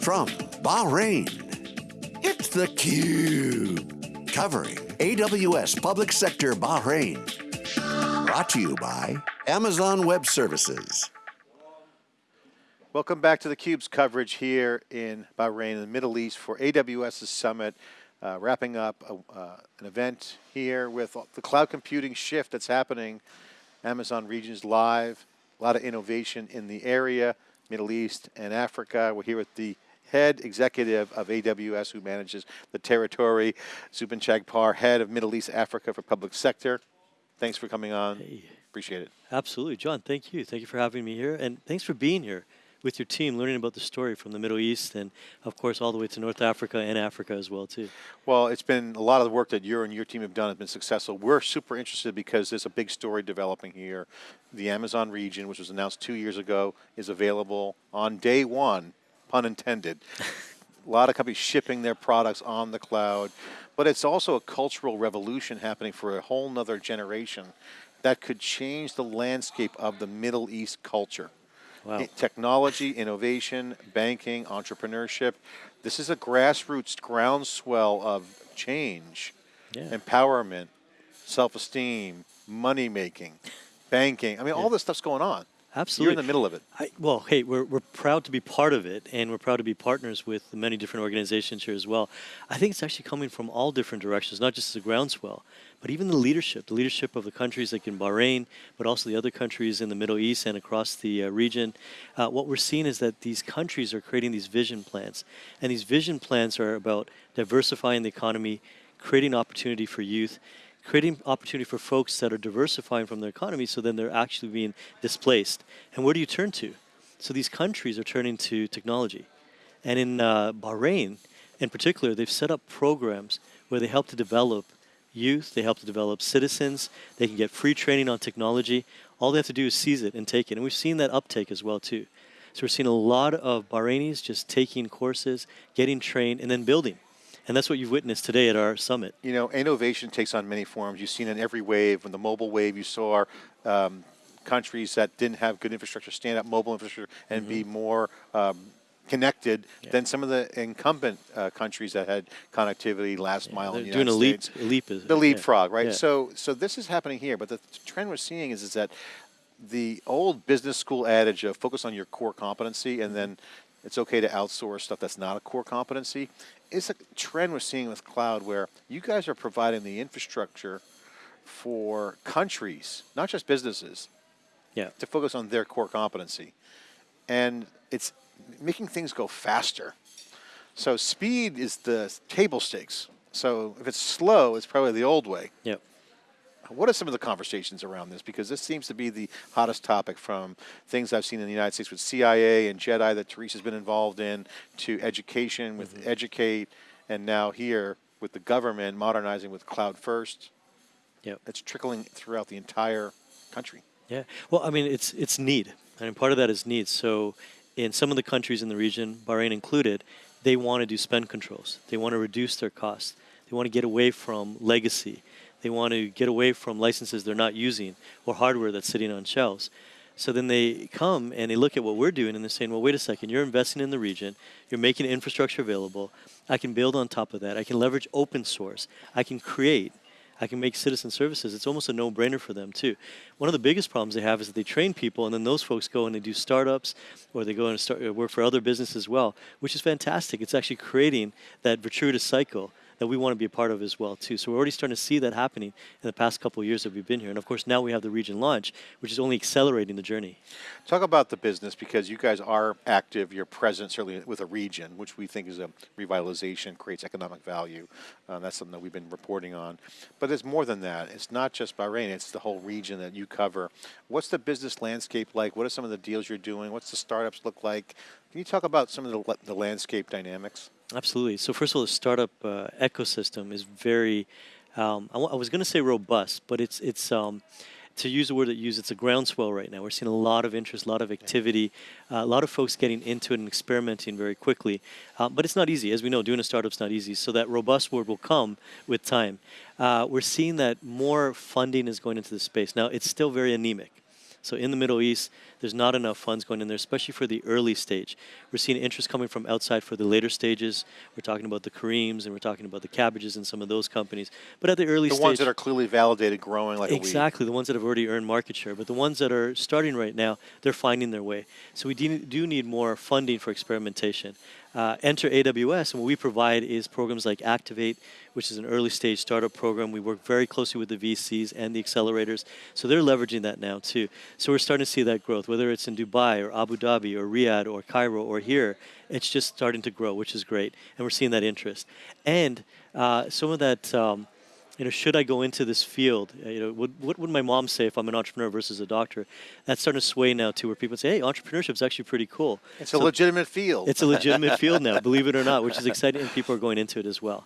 From Bahrain, it's theCUBE. Covering AWS Public Sector Bahrain. Brought to you by Amazon Web Services. Welcome back to theCUBE's coverage here in Bahrain in the Middle East for AWS's Summit. Uh, wrapping up a, uh, an event here with the cloud computing shift that's happening. Amazon Regions Live, a lot of innovation in the area, Middle East and Africa. We're here with the head executive of AWS who manages the territory, Zubin Chagpar, head of Middle East Africa for public sector. Thanks for coming on. Hey. Appreciate it. Absolutely. John, thank you. Thank you for having me here. And thanks for being here with your team, learning about the story from the Middle East and, of course, all the way to North Africa and Africa as well, too. Well, it's been a lot of the work that you and your team have done has been successful. We're super interested because there's a big story developing here. The Amazon region, which was announced two years ago, is available on day one, pun intended. a lot of companies shipping their products on the cloud, but it's also a cultural revolution happening for a whole nother generation that could change the landscape of the Middle East culture. Wow. Technology, innovation, banking, entrepreneurship. This is a grassroots groundswell of change, yeah. empowerment, self-esteem, money making, banking. I mean, yeah. all this stuff's going on. Absolutely. You're in the middle of it. I, well, hey, we're, we're proud to be part of it, and we're proud to be partners with many different organizations here as well. I think it's actually coming from all different directions, not just the groundswell, but even the leadership, the leadership of the countries like in Bahrain, but also the other countries in the Middle East and across the uh, region. Uh, what we're seeing is that these countries are creating these vision plans, and these vision plans are about diversifying the economy, creating opportunity for youth, creating opportunity for folks that are diversifying from their economy so then they're actually being displaced. And where do you turn to? So these countries are turning to technology. And in uh, Bahrain, in particular, they've set up programs where they help to develop youth, they help to develop citizens, they can get free training on technology. All they have to do is seize it and take it. And we've seen that uptake as well too. So we're seeing a lot of Bahrainis just taking courses, getting trained, and then building. And that's what you've witnessed today at our summit. You know, innovation takes on many forms. You've seen in every wave. When the mobile wave, you saw um, countries that didn't have good infrastructure stand up mobile infrastructure and mm -hmm. be mm-hmm. more um, connected yeah. than some of the incumbent uh, countries that had connectivity last yeah, mile in the doing United a States. Leap, leap the leapfrog, right? So, so this is happening here, but the trend we're seeing is, is that the old business school adage of focus on your core competency and then it's okay to outsource stuff that's not a core competency it's a trend we're seeing with cloud where you guys are providing the infrastructure for countries, not just businesses, yeah. to focus on their core competency. And it's making things go faster. So speed is the table stakes. So if it's slow, it's probably the old way. Yep. What are some of the conversations around this? Because this seems to be the hottest topic from things I've seen in the United States with CIA and JEDI that Teresa's been involved in to education with mm -hmm. Educate and now here with the government modernizing with Cloud First. Yeah, It's trickling throughout the entire country. Yeah. Well, I mean, it's, it's need. I mean, part of that is need. So in some of the countries in the region, Bahrain included, they want to do spend controls. They want to reduce their costs. They want to get away from legacy. They want to get away from licenses they're not using or hardware that's sitting on shelves. So then they come and they look at what we're doing and they're saying, well, wait a second, you're investing in the region, you're making infrastructure available, I can build on top of that, I can leverage open source, I can create, I can make citizen services. It's almost a no-brainer for them too. One of the biggest problems they have is that they train people and then those folks go and they do startups or they go and start work for other businesses as well, which is fantastic. It's actually creating that virtuous cycle that we want to be a part of as well too. So we're already starting to see that happening in the past couple of years that we've been here. And of course now we have the region launch, which is only accelerating the journey. Talk about the business because you guys are active, you're present certainly with a region, which we think is a revitalization, creates economic value. Uh, that's something that we've been reporting on. But it's more than that. It's not just Bahrain, it's the whole region that you cover. What's the business landscape like? What are some of the deals you're doing? What's the startups look like? Can you talk about some of the, the landscape dynamics? Absolutely. So first of all, the startup uh, ecosystem is very, um, I, was going to say robust, but it's, it's um, to use the word that you use, it's a groundswell right now. We're seeing a lot of interest, a lot of activity, uh, a lot of folks getting into it and experimenting very quickly. Uh, but it's not easy. As we know, doing a startup's not easy. So that robust word will come with time. Uh, we're seeing that more funding is going into the space. Now, it's still very anemic. So in the Middle East, There's not enough funds going in there, especially for the early stage. We're seeing interest coming from outside for the later stages. We're talking about the Careems and we're talking about the Cabbages and some of those companies. But at the early stage. The stage, ones that are clearly validated, growing like exactly the ones that have already earned market share. But the ones that are starting right now, they're finding their way. So we do, do need more funding for experimentation. Uh, enter AWS, and what we provide is programs like Activate, which is an early stage startup program. We work very closely with the VCs and the accelerators, so they're leveraging that now too. So we're starting to see that growth, whether it's in Dubai or Abu Dhabi or Riyadh or Cairo or here. It's just starting to grow, which is great, and we're seeing that interest. And uh, some of that. Um, you know, should I go into this field? Uh, you know, what, what would my mom say if I'm an entrepreneur versus a doctor? That's starting to sway now to where people say, hey, entrepreneurship is actually pretty cool. It's so a legitimate field. It's a legitimate field now, believe it or not, which is exciting, and people are going into it as well.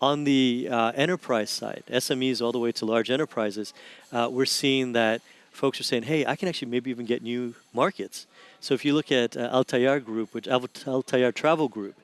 On the uh, enterprise side, SMEs all the way to large enterprises, uh, we're seeing that folks are saying, hey, I can actually maybe even get new markets. So if you look at uh, Al Group, which Al Travel Group,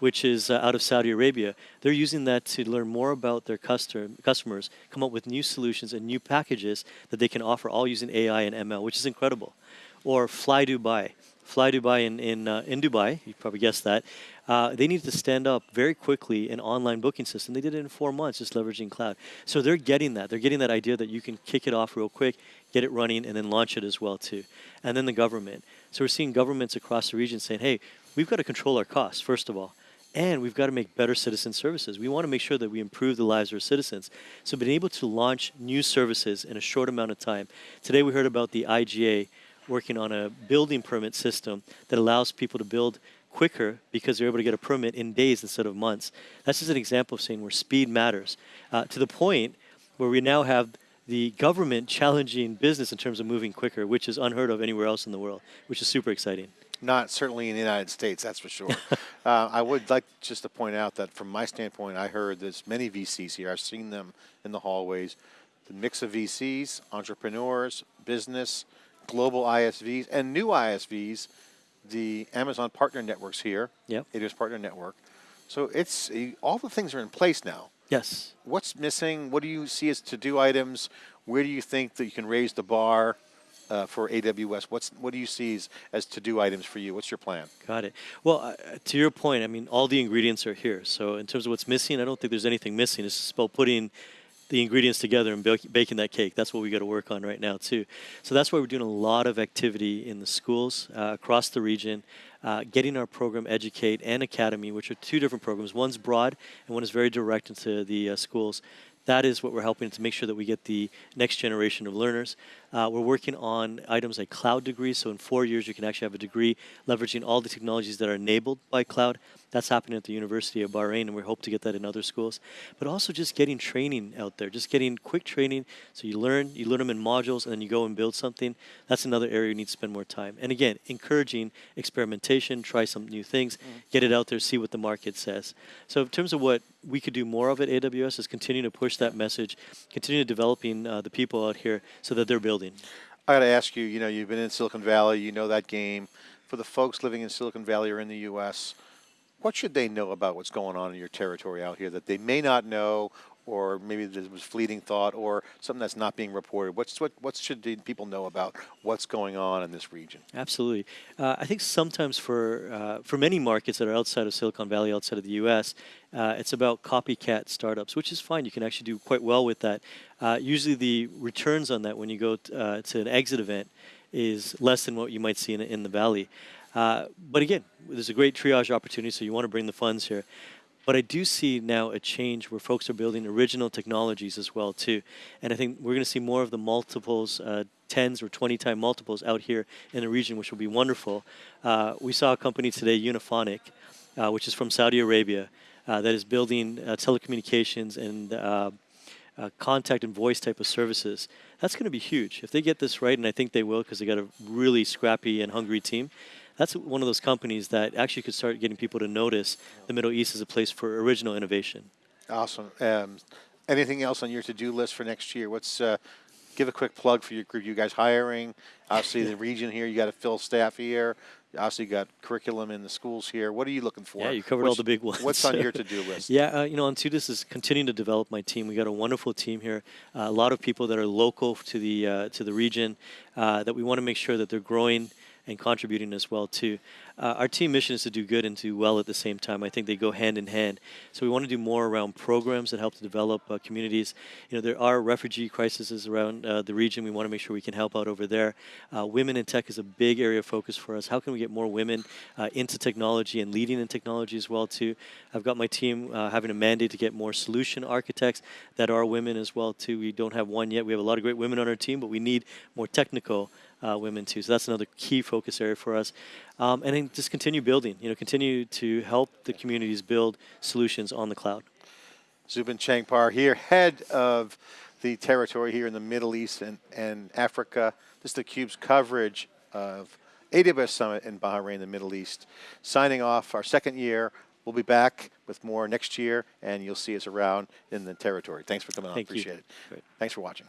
which is uh, out of Saudi Arabia. They're using that to learn more about their customer, customers, come up with new solutions and new packages that they can offer, all using AI and ML, which is incredible. Or Fly Dubai. Fly Dubai in, in, uh, in Dubai, you probably guessed that. Uh, they needed to stand up very quickly an online booking system. They did it in four months, just leveraging cloud. So they're getting that. They're getting that idea that you can kick it off real quick, get it running, and then launch it as well too. And then the government. So we're seeing governments across the region saying, "Hey, we've got to control our costs first of all." And we've got to make better citizen services. We want to make sure that we improve the lives of our citizens. So being able to launch new services in a short amount of time. Today we heard about the IGA working on a building permit system that allows people to build quicker because they're able to get a permit in days instead of months. That's just an example of saying where speed matters. Uh, to the point where we now have the government challenging business in terms of moving quicker, which is unheard of anywhere else in the world, which is super exciting. Not certainly in the United States, that's for sure. uh, I would like just to point out that from my standpoint, I heard there's many VCs here. I've seen them in the hallways. The mix of VCs, entrepreneurs, business, global ISVs, and new ISVs, the Amazon Partner Networks here. Yep. It is Partner Network. So it's all the things are in place now. Yes. What's missing? What do you see as to-do items? Where do you think that you can raise the bar? uh, for AWS? What's what do you see as, as to do items for you? What's your plan? Got it. Well, uh, to your point, I mean, all the ingredients are here. So in terms of what's missing, I don't think there's anything missing. It's just about putting the ingredients together and baking that cake. That's what we got to work on right now too. So that's why we're doing a lot of activity in the schools uh, across the region. Uh, getting our program Educate and Academy, which are two different programs. One's broad and one is very direct into the uh, schools that is what we're helping to make sure that we get the next generation of learners. Uh, we're working on items like cloud degrees. So in four years, you can actually have a degree leveraging all the technologies that are enabled by cloud. That's happening at the University of Bahrain, and we hope to get that in other schools. But also just getting training out there, just getting quick training. So you learn, you learn them in modules, and then you go and build something. That's another area you need to spend more time. And again, encouraging experimentation, try some new things, mm. get it out there, see what the market says. So in terms of what we could do more of at AWS is continue to push that message, continue developing uh, the people out here so that they're building. I got to ask you, you know, you've been in Silicon Valley, you know that game. For the folks living in Silicon Valley or in the U.S., what should they know about what's going on in your territory out here that they may not know or maybe there was fleeting thought or something that's not being reported? What's, what, what should people know about what's going on in this region? Absolutely. Uh, I think sometimes for, uh, for many markets that are outside of Silicon Valley, outside of the U.S., uh, it's about copycat startups, which is fine. You can actually do quite well with that. Uh, usually the returns on that when you go uh, to an exit event is less than what you might see in, in the Valley. Uh, but again, there's a great triage opportunity, so you want to bring the funds here. But I do see now a change where folks are building original technologies as well too, and I think we're going to see more of the multiples, uh, tens or twenty time multiples out here in the region, which will be wonderful. Uh, we saw a company today, Unifonic, uh, which is from Saudi Arabia, uh, that is building uh, telecommunications and uh, contact and voice type of services. That's going to be huge if they get this right, and I think they will because they got a really scrappy and hungry team that's one of those companies that actually could start getting people to notice the Middle East as a place for original innovation. Awesome. Um, anything else on your to-do list for next year? What's uh, give a quick plug for your group? You guys hiring? Obviously, the region here, you got to fill staff here. Obviously, You got curriculum in the schools here. What are you looking for? Yeah, you covered all the big ones. What's on your to-do list? Yeah, uh, you know, on Tudis is continuing to develop my team. We got a wonderful team here, uh, a lot of people that are local to the uh, to the region uh, that we want to make sure that they're growing and contributing as well too. Uh, our team mission is to do good and do well at the same time. I think they go hand in hand. So we want to do more around programs that help to develop uh, communities. You know, there are refugee crises around uh, the region. We want to make sure we can help out over there. Uh, women in tech is a big area of focus for us. How can we get more women uh, into technology and leading in technology as well too? I've got my team uh, having a mandate to get more solution architects that are women as well too. We don't have one yet. We have a lot of great women on our team, but we need more technical uh, women too. So that's another key focus area for us. Um, and then just continue building. You know, continue to help the communities build solutions on the cloud. Zubin Chagpar here, head of the territory here in the Middle East and, and Africa. This is theCUBE's coverage of AWS Summit in Bahrain, the Middle East. Signing off our second year. We'll be back with more next year, and you'll see us around in the territory. Thanks for coming on. Thank you. Appreciate it. Great. Thanks for watching.